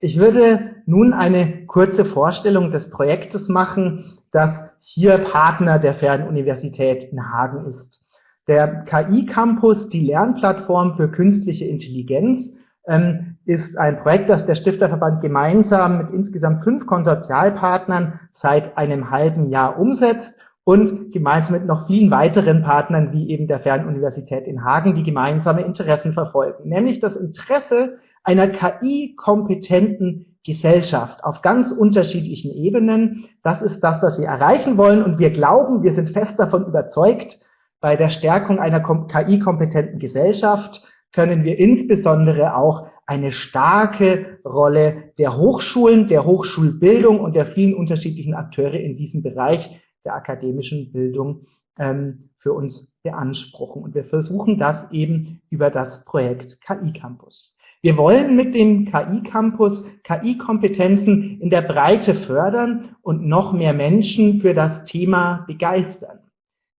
Ich würde nun eine kurze Vorstellung des Projektes machen, das hier Partner der Fernuniversität in Hagen ist. Der KI-Campus, die Lernplattform für künstliche Intelligenz, ähm, ist ein Projekt, das der Stifterverband gemeinsam mit insgesamt fünf Konsortialpartnern seit einem halben Jahr umsetzt und gemeinsam mit noch vielen weiteren Partnern wie eben der Fernuniversität in Hagen, die gemeinsame Interessen verfolgen, nämlich das Interesse einer KI-kompetenten Gesellschaft auf ganz unterschiedlichen Ebenen. Das ist das, was wir erreichen wollen und wir glauben, wir sind fest davon überzeugt, bei der Stärkung einer KI-kompetenten Gesellschaft können wir insbesondere auch eine starke Rolle der Hochschulen, der Hochschulbildung und der vielen unterschiedlichen Akteure in diesem Bereich der akademischen Bildung ähm, für uns beanspruchen. Und wir versuchen das eben über das Projekt KI Campus. Wir wollen mit dem KI Campus KI-Kompetenzen in der Breite fördern und noch mehr Menschen für das Thema begeistern.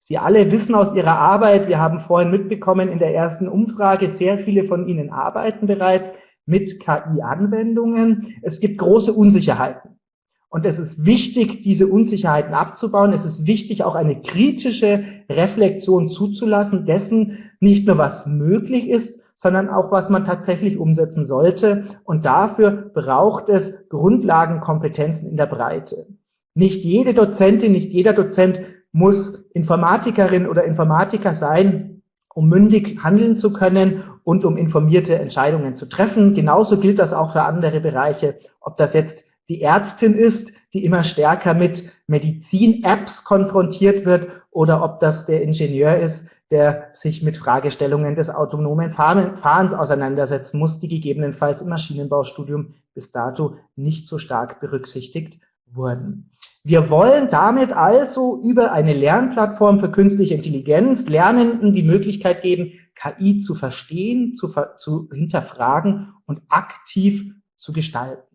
Sie alle wissen aus Ihrer Arbeit, wir haben vorhin mitbekommen in der ersten Umfrage, sehr viele von Ihnen arbeiten bereits mit KI-Anwendungen. Es gibt große Unsicherheiten. Und es ist wichtig, diese Unsicherheiten abzubauen. Es ist wichtig, auch eine kritische Reflexion zuzulassen dessen, nicht nur was möglich ist, sondern auch was man tatsächlich umsetzen sollte. Und dafür braucht es Grundlagenkompetenzen in der Breite. Nicht jede Dozentin, nicht jeder Dozent muss Informatikerin oder Informatiker sein, um mündig handeln zu können und um informierte Entscheidungen zu treffen. Genauso gilt das auch für andere Bereiche, ob das jetzt die Ärztin ist, die immer stärker mit Medizin-Apps konfrontiert wird, oder ob das der Ingenieur ist, der sich mit Fragestellungen des autonomen Fahrens auseinandersetzen muss, die gegebenenfalls im Maschinenbaustudium bis dato nicht so stark berücksichtigt wurden. Wir wollen damit also über eine Lernplattform für künstliche Intelligenz Lernenden die Möglichkeit geben, KI zu verstehen, zu, zu hinterfragen und aktiv zu gestalten.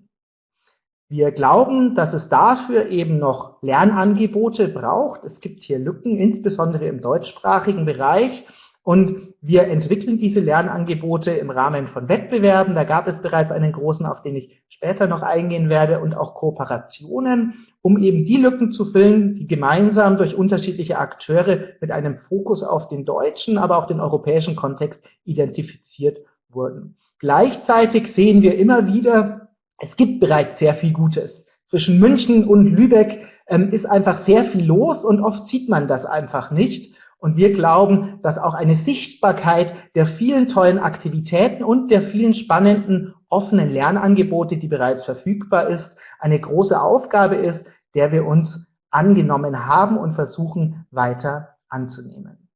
Wir glauben, dass es dafür eben noch Lernangebote braucht. Es gibt hier Lücken, insbesondere im deutschsprachigen Bereich. Und wir entwickeln diese Lernangebote im Rahmen von Wettbewerben. Da gab es bereits einen großen, auf den ich später noch eingehen werde, und auch Kooperationen, um eben die Lücken zu füllen, die gemeinsam durch unterschiedliche Akteure mit einem Fokus auf den deutschen, aber auch den europäischen Kontext identifiziert wurden. Gleichzeitig sehen wir immer wieder, es gibt bereits sehr viel Gutes. Zwischen München und Lübeck ähm, ist einfach sehr viel los und oft sieht man das einfach nicht. Und wir glauben, dass auch eine Sichtbarkeit der vielen tollen Aktivitäten und der vielen spannenden offenen Lernangebote, die bereits verfügbar ist, eine große Aufgabe ist, der wir uns angenommen haben und versuchen weiter anzunehmen.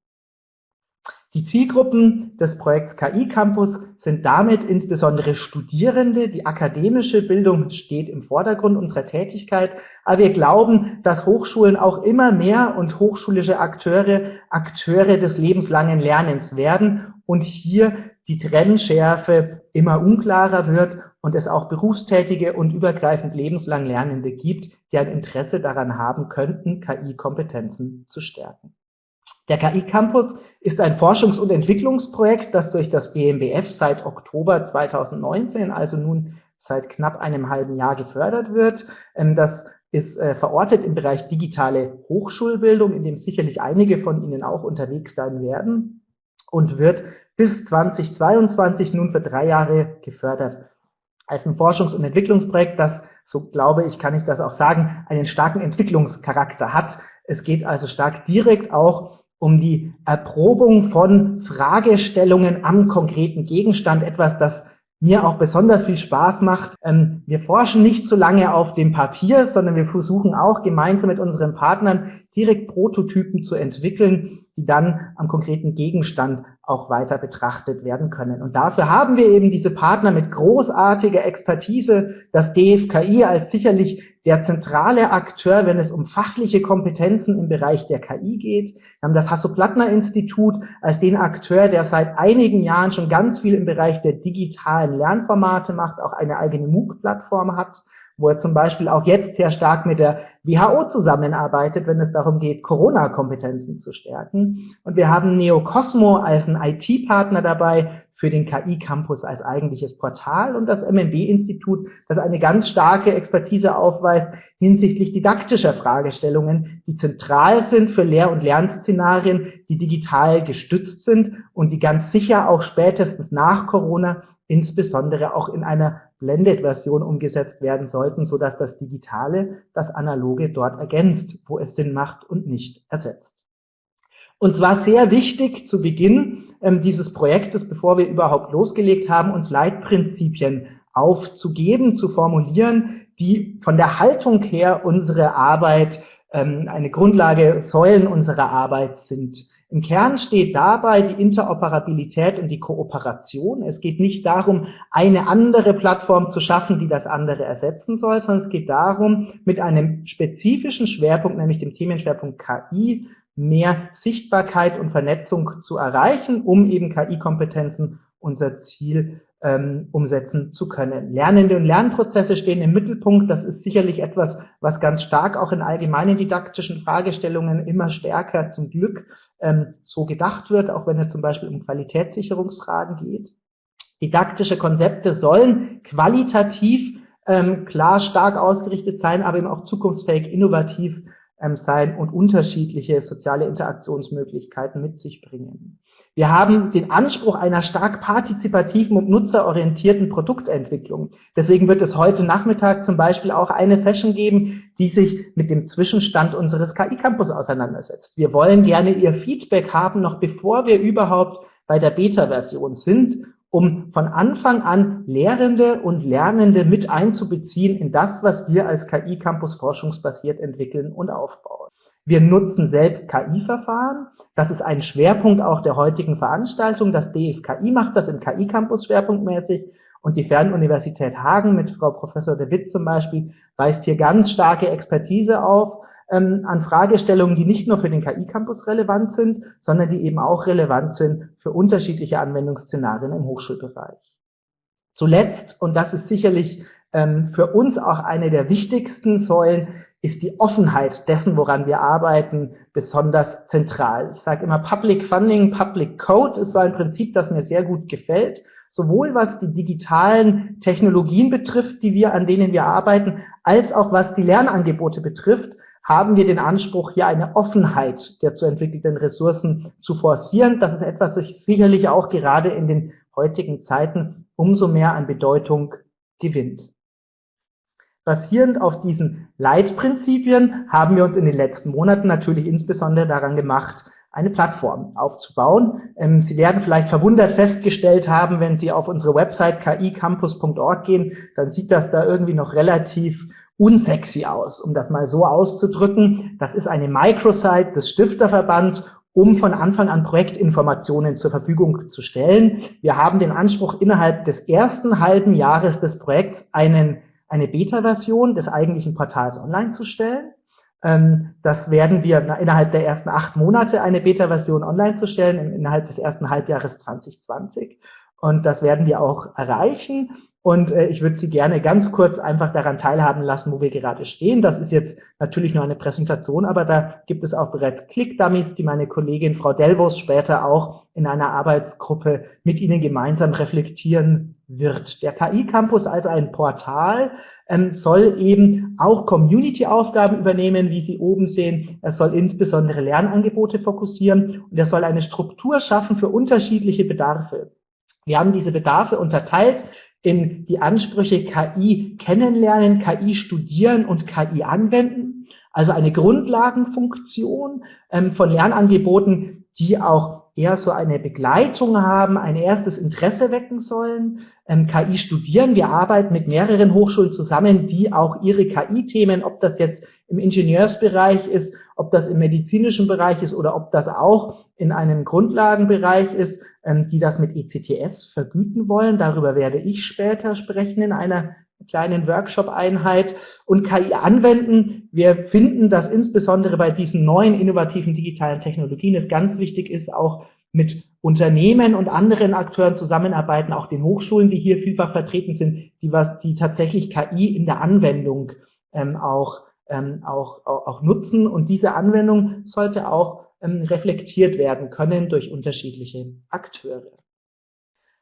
Die Zielgruppen des Projekts KI Campus sind damit insbesondere Studierende. Die akademische Bildung steht im Vordergrund unserer Tätigkeit. Aber wir glauben, dass Hochschulen auch immer mehr und hochschulische Akteure Akteure des lebenslangen Lernens werden und hier die Trennschärfe immer unklarer wird und es auch berufstätige und übergreifend lebenslang Lernende gibt, die ein Interesse daran haben könnten, KI-Kompetenzen zu stärken. Der KI Campus ist ein Forschungs- und Entwicklungsprojekt, das durch das BMBF seit Oktober 2019, also nun seit knapp einem halben Jahr gefördert wird. Ähm, das ist äh, verortet im Bereich digitale Hochschulbildung, in dem sicherlich einige von Ihnen auch unterwegs sein werden und wird bis 2022 nun für drei Jahre gefördert. Als ein Forschungs- und Entwicklungsprojekt, das, so glaube ich, kann ich das auch sagen, einen starken Entwicklungscharakter hat. Es geht also stark direkt auch um die Erprobung von Fragestellungen am konkreten Gegenstand, etwas, das mir auch besonders viel Spaß macht. Ähm, wir forschen nicht so lange auf dem Papier, sondern wir versuchen auch gemeinsam mit unseren Partnern direkt Prototypen zu entwickeln, die dann am konkreten Gegenstand auch weiter betrachtet werden können. Und dafür haben wir eben diese Partner mit großartiger Expertise, das DFKI als sicherlich der zentrale Akteur, wenn es um fachliche Kompetenzen im Bereich der KI geht. Wir haben das Hasso-Plattner-Institut als den Akteur, der seit einigen Jahren schon ganz viel im Bereich der digitalen Lernformate macht, auch eine eigene MOOC-Plattform hat wo er zum Beispiel auch jetzt sehr stark mit der WHO zusammenarbeitet, wenn es darum geht, Corona-Kompetenzen zu stärken. Und wir haben Neocosmo als einen IT-Partner dabei für den KI-Campus als eigentliches Portal und das MNB-Institut, das eine ganz starke Expertise aufweist hinsichtlich didaktischer Fragestellungen, die zentral sind für Lehr- und Lernszenarien, die digital gestützt sind und die ganz sicher auch spätestens nach Corona insbesondere auch in einer Blended-Version umgesetzt werden sollten, so dass das Digitale das Analoge dort ergänzt, wo es Sinn macht und nicht ersetzt. Und zwar sehr wichtig zu Beginn ähm, dieses Projektes, bevor wir überhaupt losgelegt haben, uns Leitprinzipien aufzugeben, zu formulieren, die von der Haltung her unsere Arbeit, ähm, eine Grundlage, Säulen unserer Arbeit sind. Im Kern steht dabei die Interoperabilität und die Kooperation. Es geht nicht darum, eine andere Plattform zu schaffen, die das andere ersetzen soll, sondern es geht darum, mit einem spezifischen Schwerpunkt, nämlich dem Themenschwerpunkt KI, mehr Sichtbarkeit und Vernetzung zu erreichen, um eben KI-Kompetenzen unser Ziel ähm, umsetzen zu können. Lernende und Lernprozesse stehen im Mittelpunkt. Das ist sicherlich etwas, was ganz stark auch in allgemeinen didaktischen Fragestellungen immer stärker zum Glück ähm, so gedacht wird, auch wenn es zum Beispiel um Qualitätssicherungsfragen geht. Didaktische Konzepte sollen qualitativ ähm, klar stark ausgerichtet sein, aber eben auch zukunftsfähig, innovativ sein und unterschiedliche soziale Interaktionsmöglichkeiten mit sich bringen. Wir haben den Anspruch einer stark partizipativen und nutzerorientierten Produktentwicklung. Deswegen wird es heute Nachmittag zum Beispiel auch eine Session geben, die sich mit dem Zwischenstand unseres KI-Campus auseinandersetzt. Wir wollen gerne Ihr Feedback haben, noch bevor wir überhaupt bei der Beta-Version sind, um von Anfang an Lehrende und Lernende mit einzubeziehen in das, was wir als KI-Campus forschungsbasiert entwickeln und aufbauen. Wir nutzen selbst KI-Verfahren. Das ist ein Schwerpunkt auch der heutigen Veranstaltung. Das DFKI macht das im KI-Campus schwerpunktmäßig. Und die Fernuniversität Hagen mit Frau Professor de Witt zum Beispiel weist hier ganz starke Expertise auf ähm, an Fragestellungen, die nicht nur für den KI-Campus relevant sind, sondern die eben auch relevant sind für unterschiedliche Anwendungsszenarien im Hochschulbereich. Zuletzt, und das ist sicherlich ähm, für uns auch eine der wichtigsten Säulen, ist die Offenheit dessen, woran wir arbeiten, besonders zentral. Ich sage immer, Public Funding, Public Code ist so ein Prinzip, das mir sehr gut gefällt. Sowohl was die digitalen Technologien betrifft, die wir, an denen wir arbeiten, als auch was die Lernangebote betrifft, haben wir den Anspruch, hier eine Offenheit der zu entwickelten Ressourcen zu forcieren. Das ist etwas, das sicherlich auch gerade in den heutigen Zeiten umso mehr an Bedeutung gewinnt. Basierend auf diesen Leitprinzipien haben wir uns in den letzten Monaten natürlich insbesondere daran gemacht, eine Plattform aufzubauen. Ähm, Sie werden vielleicht verwundert festgestellt haben, wenn Sie auf unsere Website kicampus.org gehen, dann sieht das da irgendwie noch relativ unsexy aus, um das mal so auszudrücken. Das ist eine Microsite des Stifterverband um von Anfang an Projektinformationen zur Verfügung zu stellen. Wir haben den Anspruch, innerhalb des ersten halben Jahres des Projekts einen eine Beta-Version des eigentlichen Portals online zu stellen. Ähm, das werden wir innerhalb der ersten acht Monate eine Beta-Version online zu stellen, innerhalb des ersten Halbjahres 2020. Und das werden wir auch erreichen. Und äh, ich würde Sie gerne ganz kurz einfach daran teilhaben lassen, wo wir gerade stehen. Das ist jetzt natürlich nur eine Präsentation, aber da gibt es auch bereits Click-Dummies, die meine Kollegin Frau Delvos später auch in einer Arbeitsgruppe mit Ihnen gemeinsam reflektieren wird. Der KI-Campus als ein Portal ähm, soll eben auch Community-Aufgaben übernehmen, wie Sie oben sehen. Er soll insbesondere Lernangebote fokussieren und er soll eine Struktur schaffen für unterschiedliche Bedarfe. Wir haben diese Bedarfe unterteilt in die Ansprüche KI kennenlernen, KI studieren und KI anwenden. Also eine Grundlagenfunktion ähm, von Lernangeboten, die auch eher so eine Begleitung haben, ein erstes Interesse wecken sollen. Ähm, KI studieren. Wir arbeiten mit mehreren Hochschulen zusammen, die auch ihre KI-Themen, ob das jetzt im Ingenieursbereich ist, ob das im medizinischen Bereich ist oder ob das auch in einem Grundlagenbereich ist, ähm, die das mit ECTS vergüten wollen. Darüber werde ich später sprechen in einer kleinen Workshop-Einheit und KI anwenden. Wir finden, dass insbesondere bei diesen neuen innovativen digitalen Technologien es ganz wichtig ist, auch mit Unternehmen und anderen Akteuren zusammenarbeiten, auch den Hochschulen, die hier vielfach vertreten sind, die was, die tatsächlich KI in der Anwendung ähm, auch, ähm, auch, auch, auch nutzen. Und diese Anwendung sollte auch ähm, reflektiert werden können durch unterschiedliche Akteure.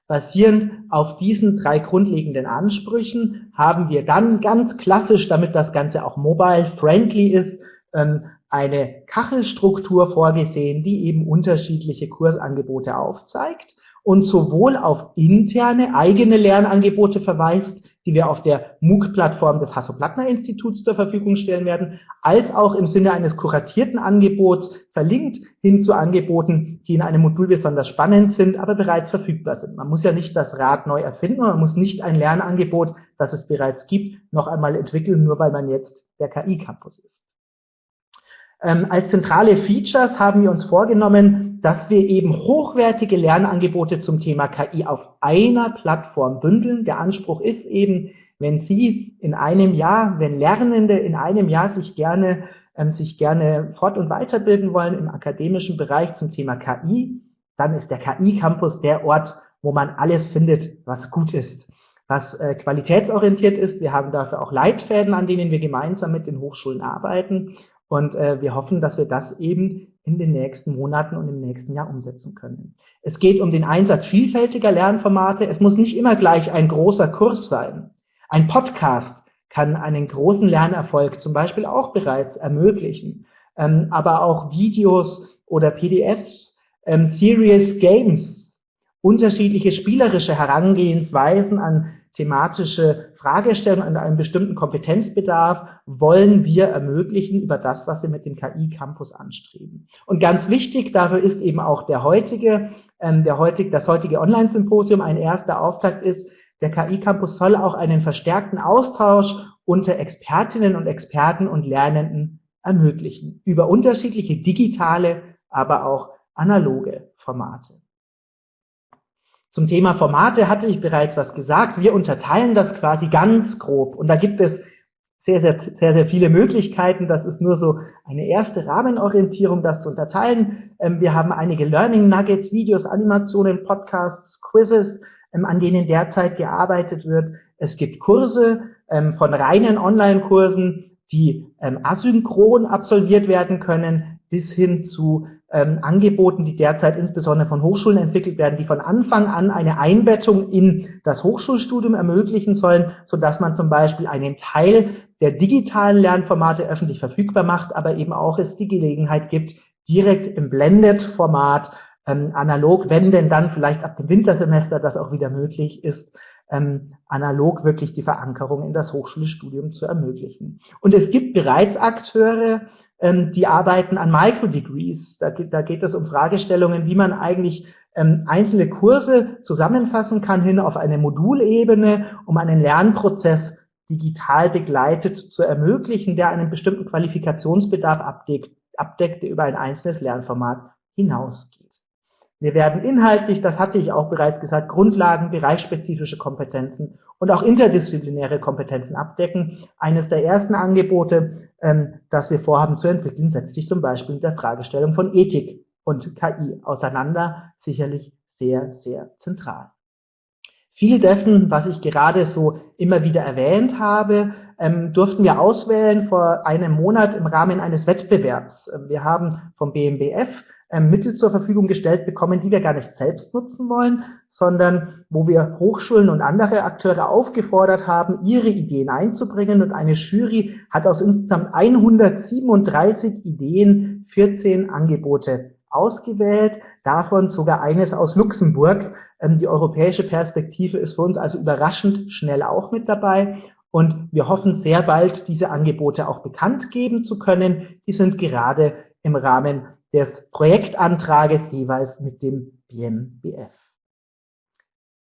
Basierend auf diesen drei grundlegenden Ansprüchen haben wir dann ganz klassisch, damit das Ganze auch mobile-friendly ist, ähm, eine Kachelstruktur vorgesehen, die eben unterschiedliche Kursangebote aufzeigt und sowohl auf interne eigene Lernangebote verweist, die wir auf der MOOC-Plattform des Hasso-Plattner-Instituts zur Verfügung stellen werden, als auch im Sinne eines kuratierten Angebots verlinkt hin zu Angeboten, die in einem Modul besonders spannend sind, aber bereits verfügbar sind. Man muss ja nicht das Rad neu erfinden, man muss nicht ein Lernangebot, das es bereits gibt, noch einmal entwickeln, nur weil man jetzt der KI-Campus ist. Ähm, als zentrale Features haben wir uns vorgenommen, dass wir eben hochwertige Lernangebote zum Thema KI auf einer Plattform bündeln. Der Anspruch ist eben, wenn Sie in einem Jahr, wenn Lernende in einem Jahr sich gerne, ähm, sich gerne fort- und weiterbilden wollen im akademischen Bereich zum Thema KI, dann ist der KI-Campus der Ort, wo man alles findet, was gut ist, was äh, qualitätsorientiert ist. Wir haben dafür auch Leitfäden, an denen wir gemeinsam mit den Hochschulen arbeiten. Und äh, wir hoffen, dass wir das eben in den nächsten Monaten und im nächsten Jahr umsetzen können. Es geht um den Einsatz vielfältiger Lernformate. Es muss nicht immer gleich ein großer Kurs sein. Ein Podcast kann einen großen Lernerfolg zum Beispiel auch bereits ermöglichen. Ähm, aber auch Videos oder PDFs, ähm, Serious Games, unterschiedliche spielerische Herangehensweisen an thematische Fragestellungen an einem bestimmten Kompetenzbedarf wollen wir ermöglichen über das, was wir mit dem KI-Campus anstreben. Und ganz wichtig dafür ist eben auch der heutige, ähm, der heutige, das heutige Online-Symposium ein erster Auftakt ist. Der KI-Campus soll auch einen verstärkten Austausch unter Expertinnen und Experten und Lernenden ermöglichen über unterschiedliche digitale, aber auch analoge Formate. Zum Thema Formate hatte ich bereits was gesagt. Wir unterteilen das quasi ganz grob. Und da gibt es sehr, sehr, sehr, sehr viele Möglichkeiten. Das ist nur so eine erste Rahmenorientierung, das zu unterteilen. Ähm, wir haben einige Learning Nuggets, Videos, Animationen, Podcasts, Quizzes, ähm, an denen derzeit gearbeitet wird. Es gibt Kurse ähm, von reinen Online-Kursen, die asynchron absolviert werden können, bis hin zu ähm, Angeboten, die derzeit insbesondere von Hochschulen entwickelt werden, die von Anfang an eine Einbettung in das Hochschulstudium ermöglichen sollen, so dass man zum Beispiel einen Teil der digitalen Lernformate öffentlich verfügbar macht, aber eben auch es die Gelegenheit gibt, direkt im Blended-Format ähm, analog, wenn denn dann vielleicht ab dem Wintersemester das auch wieder möglich ist, ähm, analog wirklich die Verankerung in das Hochschulstudium zu ermöglichen. Und es gibt bereits Akteure, ähm, die arbeiten an Microdegrees. Da, da geht es um Fragestellungen, wie man eigentlich ähm, einzelne Kurse zusammenfassen kann hin auf eine Modulebene, um einen Lernprozess digital begleitet zu ermöglichen, der einen bestimmten Qualifikationsbedarf abdeckt, abdeckt der über ein einzelnes Lernformat hinausgeht. Wir werden inhaltlich, das hatte ich auch bereits gesagt, Grundlagen, bereichsspezifische Kompetenzen und auch interdisziplinäre Kompetenzen abdecken. Eines der ersten Angebote, ähm, das wir vorhaben zu entwickeln, setzt sich zum Beispiel mit der Fragestellung von Ethik und KI auseinander, sicherlich sehr, sehr zentral. Viel dessen, was ich gerade so immer wieder erwähnt habe, ähm, durften wir auswählen vor einem Monat im Rahmen eines Wettbewerbs. Ähm, wir haben vom BMBF Mittel zur Verfügung gestellt bekommen, die wir gar nicht selbst nutzen wollen, sondern wo wir Hochschulen und andere Akteure aufgefordert haben, ihre Ideen einzubringen. Und eine Jury hat aus insgesamt 137 Ideen 14 Angebote ausgewählt, davon sogar eines aus Luxemburg. Ähm, die europäische Perspektive ist für uns also überraschend schnell auch mit dabei. Und wir hoffen sehr bald, diese Angebote auch bekannt geben zu können. Die sind gerade im Rahmen des Projektantrages jeweils mit dem BMBF.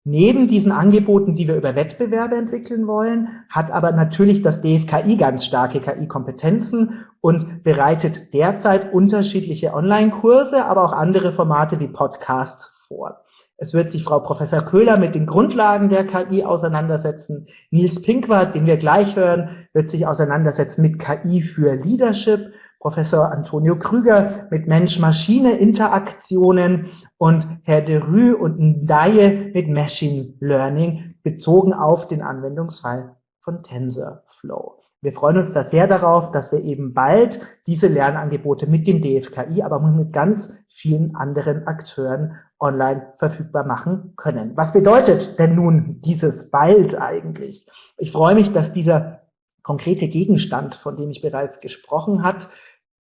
Neben diesen Angeboten, die wir über Wettbewerbe entwickeln wollen, hat aber natürlich das DFKI ganz starke KI-Kompetenzen und bereitet derzeit unterschiedliche Online-Kurse, aber auch andere Formate wie Podcasts vor. Es wird sich Frau Professor Köhler mit den Grundlagen der KI auseinandersetzen. Nils Pinkwart, den wir gleich hören, wird sich auseinandersetzen mit KI für Leadership. Professor Antonio Krüger mit Mensch-Maschine-Interaktionen und Herr de Rue und Ndaye mit Machine Learning bezogen auf den Anwendungsfall von TensorFlow. Wir freuen uns da sehr darauf, dass wir eben bald diese Lernangebote mit dem DFKI, aber mit ganz vielen anderen Akteuren online verfügbar machen können. Was bedeutet denn nun dieses bald eigentlich? Ich freue mich, dass dieser konkrete Gegenstand, von dem ich bereits gesprochen hat,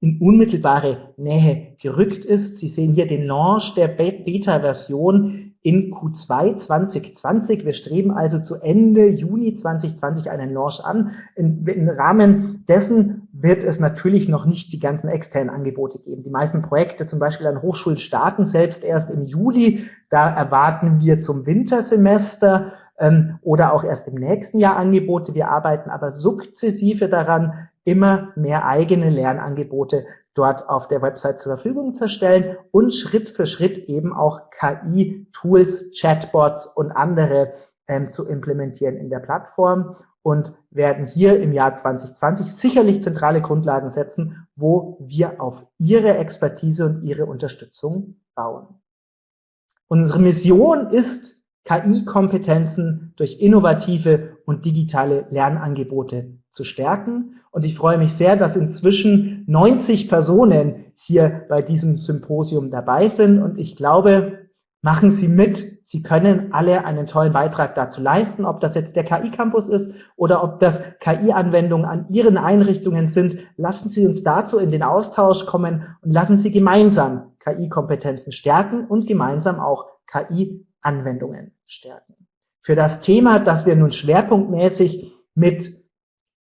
in unmittelbare Nähe gerückt ist. Sie sehen hier den Launch der Beta-Version in Q2 2020. Wir streben also zu Ende Juni 2020 einen Launch an. Im Rahmen dessen wird es natürlich noch nicht die ganzen externen Angebote geben. Die meisten Projekte, zum Beispiel an Hochschulen, starten selbst erst im Juli. Da erwarten wir zum Wintersemester ähm, oder auch erst im nächsten Jahr Angebote. Wir arbeiten aber sukzessive daran, immer mehr eigene Lernangebote dort auf der Website zur Verfügung zu stellen und Schritt für Schritt eben auch KI-Tools, Chatbots und andere ähm, zu implementieren in der Plattform und werden hier im Jahr 2020 sicherlich zentrale Grundlagen setzen, wo wir auf Ihre Expertise und Ihre Unterstützung bauen. Unsere Mission ist, KI-Kompetenzen durch innovative und digitale Lernangebote zu stärken. Und ich freue mich sehr, dass inzwischen 90 Personen hier bei diesem Symposium dabei sind. Und ich glaube, machen Sie mit. Sie können alle einen tollen Beitrag dazu leisten, ob das jetzt der KI-Campus ist oder ob das KI-Anwendungen an Ihren Einrichtungen sind. Lassen Sie uns dazu in den Austausch kommen und lassen Sie gemeinsam KI-Kompetenzen stärken und gemeinsam auch KI-Anwendungen stärken. Für das Thema, das wir nun schwerpunktmäßig mit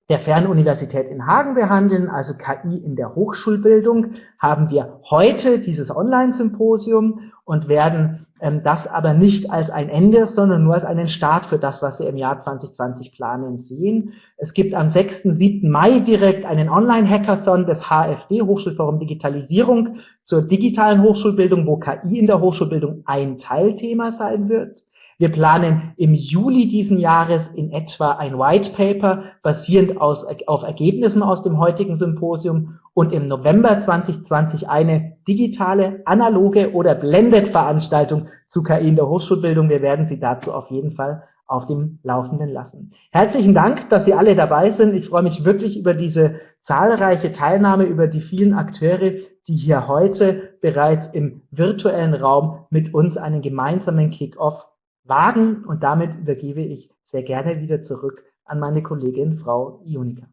der Fernuniversität in Hagen behandeln, also KI in der Hochschulbildung, haben wir heute dieses Online-Symposium und werden ähm, das aber nicht als ein Ende, sondern nur als einen Start für das, was wir im Jahr 2020 planen sehen. Es gibt am 6. 7. Mai direkt einen Online-Hackathon des HFD, Hochschulforum Digitalisierung, zur digitalen Hochschulbildung, wo KI in der Hochschulbildung ein Teilthema sein wird. Wir planen im Juli diesen Jahres in etwa ein White Paper basierend aus, auf Ergebnissen aus dem heutigen Symposium und im November 2020 eine digitale, analoge oder Blended-Veranstaltung zu KI in der Hochschulbildung. Wir werden Sie dazu auf jeden Fall auf dem Laufenden lassen. Herzlichen Dank, dass Sie alle dabei sind. Ich freue mich wirklich über diese zahlreiche Teilnahme, über die vielen Akteure, die hier heute bereits im virtuellen Raum mit uns einen gemeinsamen Kick-Off wagen. Und damit übergebe ich sehr gerne wieder zurück an meine Kollegin Frau Ionika.